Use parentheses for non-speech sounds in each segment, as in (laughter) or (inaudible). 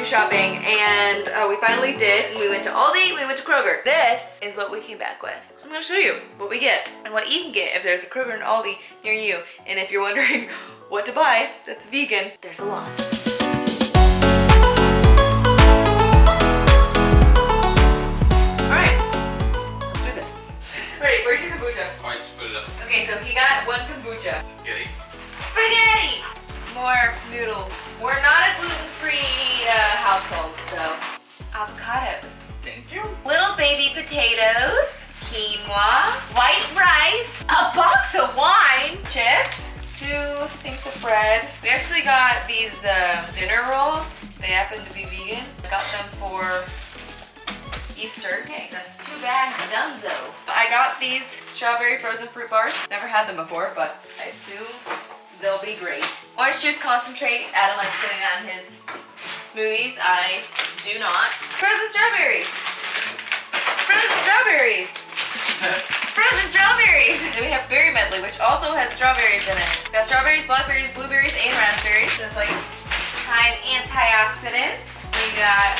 grocery shopping and uh, we finally did. We went to Aldi, we went to Kroger. This is what we came back with. So I'm gonna show you what we get and what you can get if there's a Kroger and Aldi near you. And if you're wondering (laughs) what to buy that's vegan, there's a lot. Alright, let's do this. (laughs) Ready, where's your kombucha? Alright, just put it up. Okay, so he got one kombucha. Kitty. Spaghetti! More noodles. Baby potatoes, quinoa, white rice, a box of wine, chips, two things of bread. We actually got these uh, dinner rolls. They happen to be vegan. Got them for Easter. Okay, that's two bags donezo. I got these strawberry frozen fruit bars. Never had them before, but I assume they'll be great. Orange juice concentrate. Adam likes putting that in his smoothies. I do not. Frozen strawberries. Frozen strawberries. (laughs) Frozen strawberries. Then we have berry medley, which also has strawberries in it. It's got strawberries, blackberries, blueberries, and raspberries. So it's like high in antioxidants. We got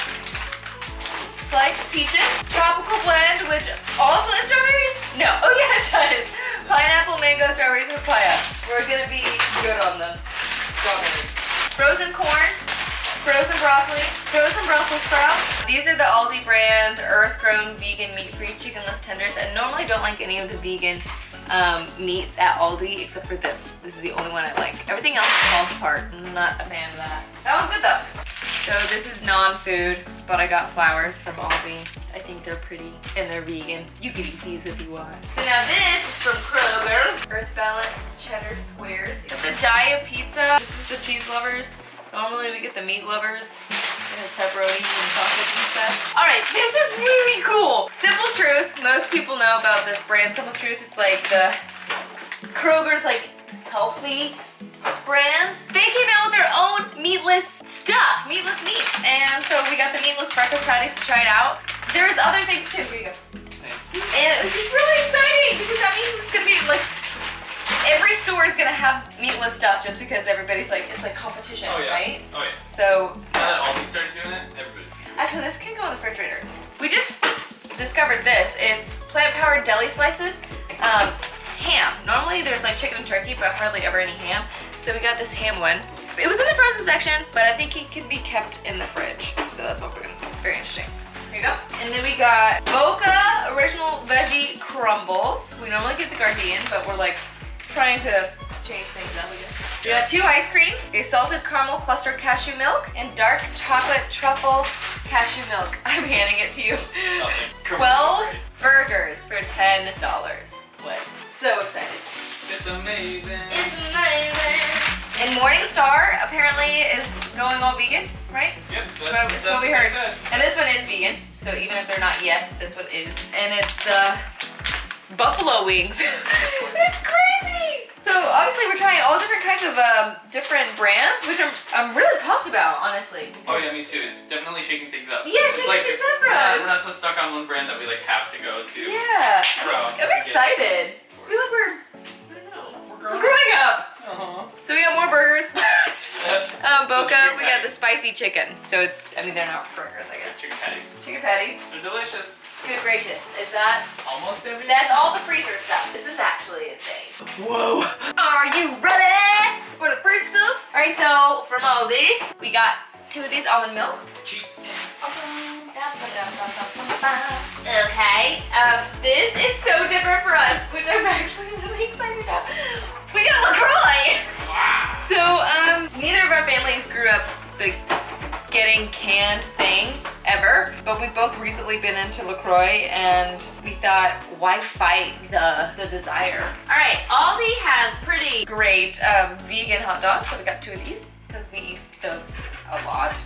sliced peaches, tropical blend, which also has strawberries? No, (laughs) oh yeah, it does. Pineapple, mango, strawberries, papaya. We're gonna be good on them. Strawberries. Frozen corn, frozen broccoli, frozen Brussels sprouts. These are the Aldi brand earth-grown vegan meat-free chickenless tenders. I normally don't like any of the vegan um, meats at Aldi except for this. This is the only one I like. Everything else falls apart. I'm not a fan of that. That one's good though. So this is non-food, but I got flowers from Aldi. I think they're pretty and they're vegan. You can eat these if you want. So now this is from Kroger. Earth Balance Cheddar Squares. It's the Daiya Pizza. This is the cheese lovers. Normally we get the meat lovers. Pepperoni and sausage and stuff. All right, this is really cool. Simple Truth. Most people know about this brand, Simple Truth. It's like the Kroger's like healthy brand. They came out with their own meatless stuff, meatless meat. And so we got the meatless breakfast patties to try it out. There's other things too. Here you go. And it was just really exciting because that means it's gonna be like store is gonna have meatless stuff just because everybody's like it's like competition, Oh yeah. right? Oh yeah. So Now that Aldi started doing it, everybody's. actually this can go in the refrigerator. We just discovered this. It's plant-powered deli slices. Um, ham. Normally there's like chicken and turkey, but hardly ever any ham. So we got this ham one. It was in the frozen section, but I think it can be kept in the fridge. So that's what we're gonna, do. very interesting. Here you go. And then we got Boca Original Veggie Crumbles. We normally get the Gardein, but we're like trying to change things up again. We got two ice creams, a salted caramel cluster cashew milk, and dark chocolate truffle cashew milk. (laughs) I'm handing it to you. Nothing. 12 burgers for $10. What? So excited. It's amazing. It's amazing. And Morningstar apparently is going all vegan, right? Yep. That's, that's what we heard. And this one is vegan, so even if they're not yet, this one is. And it's the buffalo wings. (laughs) it's crazy. So obviously we're trying all different kinds of um, different brands, which I'm, I'm really pumped about, honestly. Oh yeah, me too. It's definitely shaking things up. Yeah, it's shaking things up for we're not- us. We're not so stuck on one brand that we like have to go to. Yeah. Bro, I'm excited. I feel like we're, I know. We're we're growing growing up. Uh-huh. So we got more burgers. (laughs) um, Boca, we got the spicy chicken. So it's, I mean, they're not burgers, I guess. Chicken patties. Chicken patties. They're delicious. Good gracious. Is that Almost everything? That's all the freezer stuff. This is actually insane. Whoa. Are you ready for the fridge stuff? All right, so from Aldi, we got two of these almond milks. Cheap. Okay, um, this is so different for us, which I'm actually really excited about. We got LaCroix! Wow. So, um, neither of our families grew up like getting canned things ever, but we've both recently been into LaCroix and we thought, why fight the, the desire? All right, Aldi has pretty great um, vegan hot dogs, so we got two of these because we eat those a lot.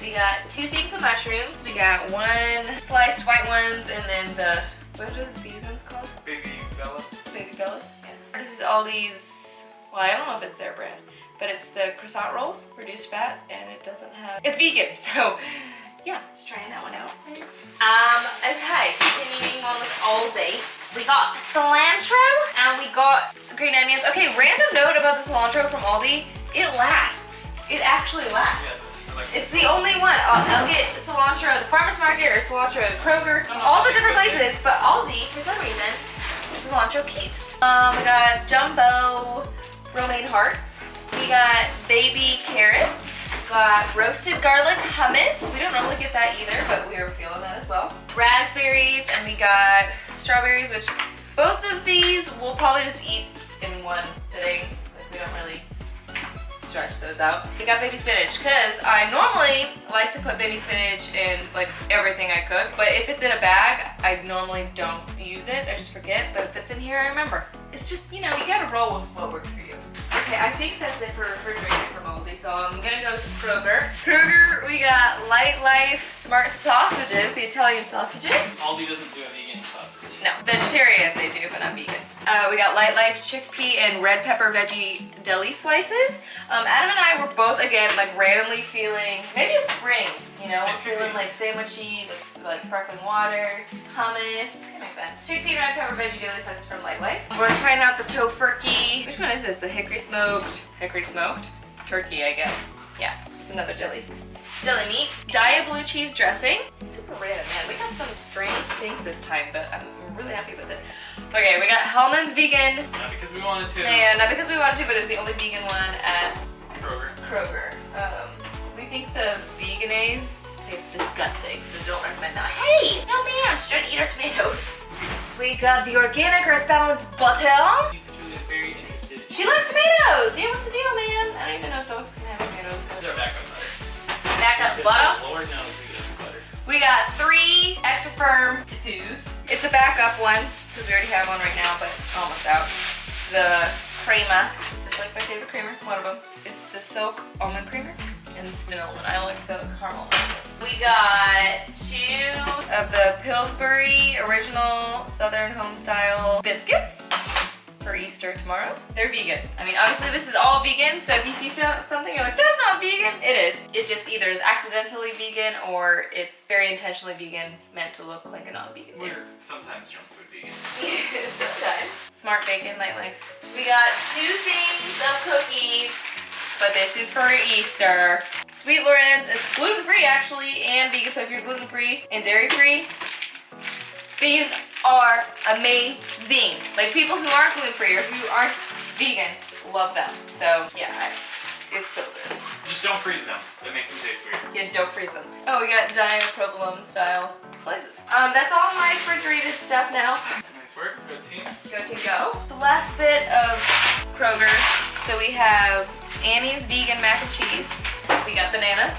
We got two things of mushrooms. We got one sliced white ones and then the, what are these ones called? Baby Bella. Baby Bellas. Yeah. This is Aldi's, well, I don't know if it's their brand, but it's the croissant rolls, reduced fat, and it doesn't have, it's vegan, (laughs) so yeah, just trying that one out. Um, okay, continuing on with Aldi. We got cilantro and we got green onions. Okay, random note about the cilantro from Aldi, it lasts. It actually lasts. Yeah. like It's the only one. I'll, I'll get cilantro at the farmer's market or cilantro at Kroger. No, no, all the different okay. places, but Aldi, for some reason, cilantro keeps. Um, we got jumbo romaine hearts. We got baby carrots. Got roasted garlic hummus. We don't normally get that either, but we are feeling that as well. Raspberries, and we got strawberries, which both of these we'll probably just eat in one sitting. Like we don't really stretch those out. We got baby spinach because I normally like to put baby spinach in like everything I cook, but if it's in a bag, I normally don't use it. I just forget, but if it's in here, I remember. It's just, you know, you gotta roll with what for you. Okay, I think that's it for refrigerated from Aldi, so I'm gonna go to Kroger. Kroger, we got Lightlife Smart Sausages, the Italian sausages. Aldi doesn't do a vegan sausage. No, vegetarian they do, but not vegan. Uh, we got Lightlife chickpea and red pepper veggie deli slices. Um, Adam and I were both again like randomly feeling maybe it's spring, you know, we're feeling like sandwichy, with, like sparkling water, hummus. That makes sense. Chickpea and red pepper veggie deli slices from Lightlife. We're trying out the Tofurky. Which one is this? The hickory smoked, hickory smoked turkey, I guess. Yeah, it's another deli. Deli meat, Daiya blue cheese dressing. Super random, man. We got some strange things this time, but I'm really happy with it. Okay, we got Hellmann's vegan. Not because we wanted to. Yeah, not because we wanted to, but it's the only vegan one at Kroger. Kroger. Um, we think the Vegenaise tastes disgusting, so don't recommend that. Hey, no ma'am, she's trying to eat our tomatoes. We got the organic earth balance butter. Julia's very interested. She likes tomatoes. Yeah, what's the deal, man? I don't even know if dogs can have tomatoes. but- They're back on butter. Backup butter. Lord knows we get butter. We got three extra firm diffuse. It's a backup one because we already have one right now, but almost out. The crema. This is like my favorite creamer. One of them. It's the silk almond creamer and it's vanilla one. I like the caramel one. We got two of the Pillsbury original Southern home style biscuits for Easter tomorrow. They're vegan. I mean, obviously this is all vegan, so if you see so, something you're like, that's not vegan, it is. It just either is accidentally vegan or it's very intentionally vegan, meant to look like a non-vegan thing. We're sometimes junk food vegan. (laughs) Sometimes. Smart bacon, light nightlife. We got two things of cookies, but this is for Easter. Sweet Loren's, it's gluten-free actually, and vegan, so if you're gluten-free and dairy-free, these are amazing. Like people who aren't gluten-free or who aren't vegan love them. So yeah, I- it's so good. Just don't freeze them. That makes them taste weird. Yeah, don't freeze them. Oh, we got diprovolone style slices. Um, that's all my refrigerated stuff now. (laughs) Nice work. Good team. Go to go. The last bit of Kroger. So we have Annie's vegan mac and cheese. We got bananas.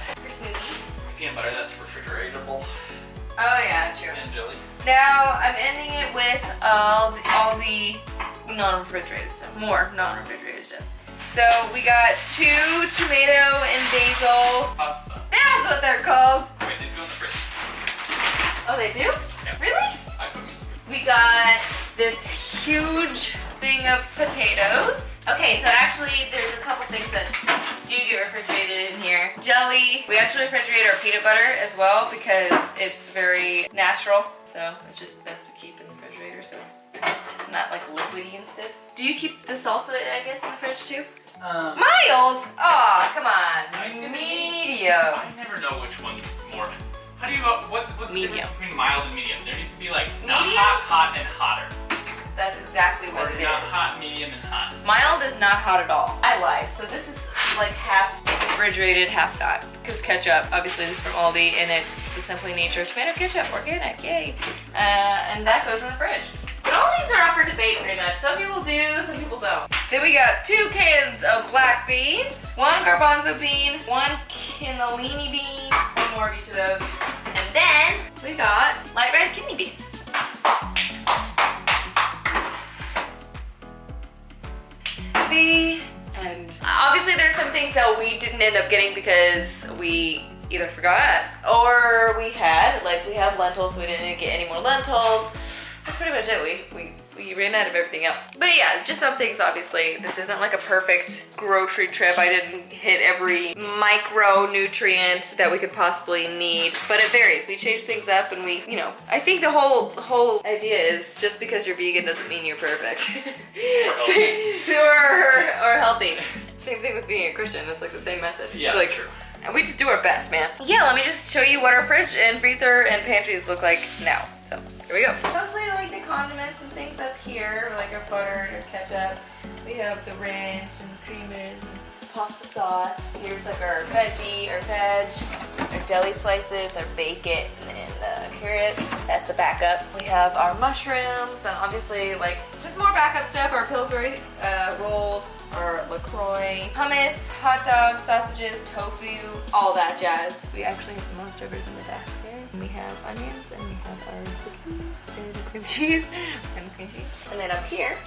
Peanut butter, that's refrigeratable. Oh yeah, true. And jelly. Now I'm ending it with all all the non-refrigerated stuff. More non-refrigerated stuff. So we got two tomato and basil. Pasta sauce. That's what they're called. Wait, these go in the fridge. Oh, they do? Yeah. Really? I put them in the. We got this huge thing of potatoes. Okay, so actually there's a couple things that do you get refrigerated in here. Jelly. We actually refrigerate our peanut butter as well because it's very natural. So it's just best to keep in the refrigerator so it's not like liquidy and stuff. Do you keep the salsa, I guess, in the fridge too? Um, Mild? Aw, come on. Medium. I never know which one's more. How do you go? What's, what's the difference between mild and medium? There needs to be like not Medium? hot, hot, and hotter. That's exactly Or what it not is. hot, medium, and hot. Mild is not hot at all. I lied. So this is like half refrigerated, half not. Because ketchup, obviously this is from Aldi, and it's the Simply Nature tomato ketchup, organic, yay. Uh, and that goes in the fridge. But all these are up for debate pretty much. Some people do, some people don't. Then we got two cans of black beans, one garbanzo bean, one cannellini bean, one more of each of those. And then we got light red kidney beans. The. Obviously, there's some things that we didn't end up getting because we either forgot or we had, like we have lentils, so we didn't get any more lentils. That's pretty much it. We, we, we ran out of everything else. But yeah, just some things, obviously. This isn't like a perfect grocery trip. I didn't hit every micronutrient that we could possibly need, but it varies. We change things up and we, you know, I think the whole, whole idea is just because you're vegan doesn't mean you're perfect. (laughs) healthy. or, or healthy. Same thing with being a Christian. It's like the same message. Yeah, it's like, true. And we just do our best, man. Yeah, let me just show you what our fridge and freezer and pantries look like now. So here we go. Mostly like the condiments and things up here, like our butter and our ketchup. We have the ranch and creamers and pasta sauce. Here's like our veggie, our veg, our deli slices, our bacon and uh, carrots. That's a backup. We have our mushrooms and obviously like just more backup stuff. Our Pillsbury uh, rolls, our LaCroix, hummus, hot dogs, sausages, tofu, all that jazz. We actually have some leftovers in the back there. We have onions and we have our cookies and cream cheese (laughs) and cream cheese. And then up here,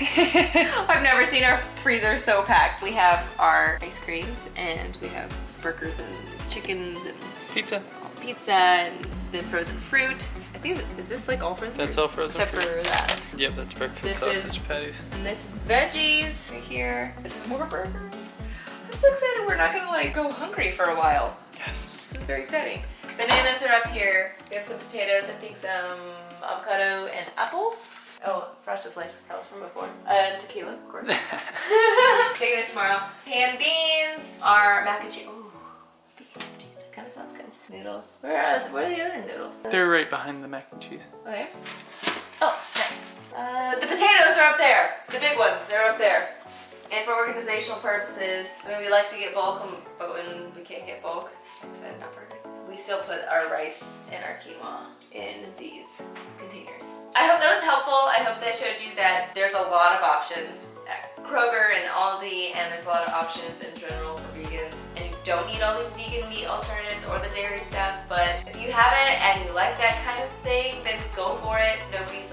(laughs) I've never seen our freezer so packed. We have our ice creams and we have burgers and chickens and Pizza. pizza and then frozen fruit. Think, is this like all frozen That's all frozen Except for that. Yep, that's breakfast This sausage is- patties. And this is veggies right here. This is more burgers. I'm so excited we're not gonna like go hungry for a while. Yes. This is very exciting. Bananas are up here. We have some potatoes, I think some avocado and apples. Oh, frosted flakes. That was from before. Uh, and tequila, of course. (laughs) (laughs) Taking this tomorrow. Canned beans, our mac and cheese. Noodles. Where are, where are the other noodles? They're right behind the mac and cheese. Okay. Oh, nice. Uh, the potatoes are up there. The big ones, they're up there. And for organizational purposes, I mean, we like to get bulk, um, but when we can't get bulk, like I said, not we still put our rice and our quinoa in these containers. I hope that was helpful. I hope that showed you that there's a lot of options at Kroger and Aldi, and there's a lot of options in general for vegans. Don't need all these vegan meat alternatives or the dairy stuff, but if you have it and you like that kind of thing, then go for it. Nobody's